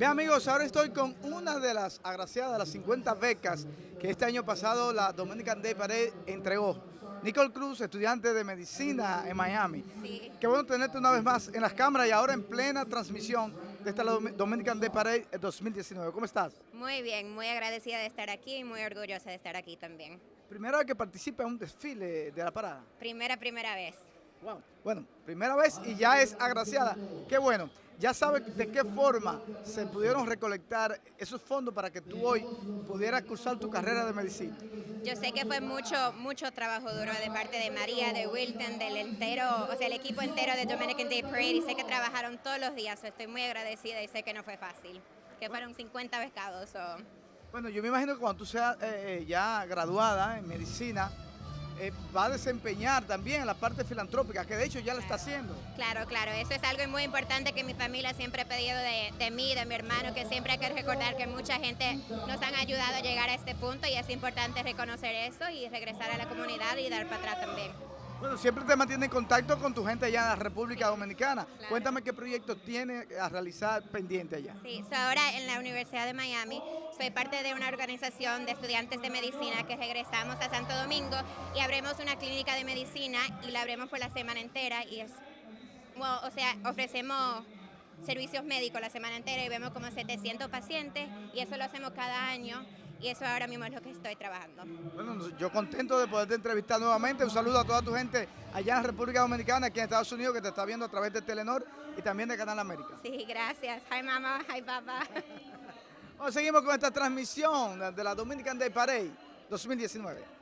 Bien amigos, ahora estoy con una de las agraciadas, las 50 becas que este año pasado la Dominican Day Parade entregó. Nicole Cruz, estudiante de medicina en Miami. Sí. Qué bueno tenerte una vez más en las cámaras y ahora en plena transmisión de esta Dominican Day Parade 2019. ¿Cómo estás? Muy bien, muy agradecida de estar aquí y muy orgullosa de estar aquí también. Primera vez que participa en un desfile de la parada. Primera, primera vez. Wow. Bueno, primera vez y ya es agraciada. Qué bueno. Ya sabes de qué forma se pudieron recolectar esos fondos para que tú hoy pudieras cursar tu carrera de medicina. Yo sé que fue mucho, mucho trabajo duro de parte de María, de Wilton, del entero, o sea, el equipo entero de Dominican Day Parade y sé que trabajaron todos los días. Estoy muy agradecida y sé que no fue fácil, que fueron 50 becados. Bueno, yo me imagino que cuando tú seas eh, eh, ya graduada en medicina, eh, va a desempeñar también la parte filantrópica, que de hecho ya lo está haciendo. Claro, claro, eso es algo muy importante que mi familia siempre ha pedido de, de mí, de mi hermano, que siempre hay que recordar que mucha gente nos han ayudado a llegar a este punto y es importante reconocer eso y regresar a la comunidad y dar para atrás también. Bueno, siempre te mantiene en contacto con tu gente allá en la República Dominicana. Cuéntame qué proyecto tiene a realizar pendiente allá. Sí, ahora en la Universidad de Miami soy parte de una organización de estudiantes de medicina que regresamos a Santo Domingo y abrimos una clínica de medicina y la abrimos por la semana entera y es, o sea, ofrecemos servicios médicos la semana entera y vemos como 700 pacientes y eso lo hacemos cada año y eso ahora mismo es lo que estoy trabajando. Bueno, yo contento de poderte entrevistar nuevamente. Un saludo a toda tu gente allá en la República Dominicana, aquí en Estados Unidos, que te está viendo a través de Telenor y también de Canal América. Sí, gracias. Hi mamá, hi papá. Bueno, seguimos con esta transmisión de la Dominican Day Parade 2019.